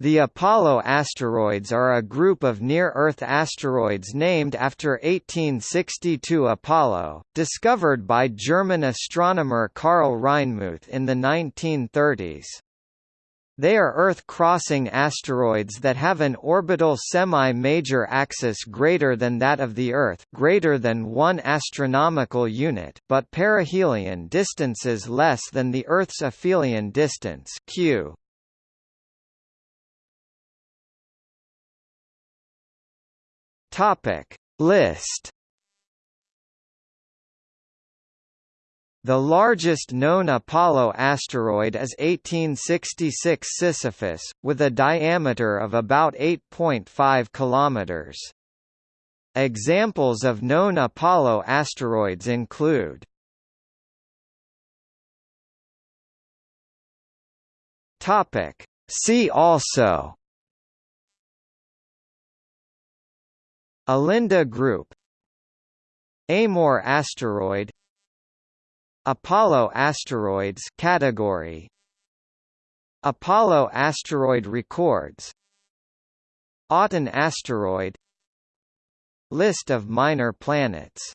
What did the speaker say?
The Apollo asteroids are a group of near-Earth asteroids named after 1862 Apollo, discovered by German astronomer Karl Reinmuth in the 1930s. They are Earth-crossing asteroids that have an orbital semi-major axis greater than that of the Earth greater than 1 astronomical unit but perihelion distances less than the Earth's aphelion distance q. Topic. List. The largest known Apollo asteroid is 1866 Sisyphus, with a diameter of about 8.5 kilometers. Examples of known Apollo asteroids include Topic. See also Alinda Group Amor asteroid Apollo asteroids category Apollo asteroid records Aten asteroid List of minor planets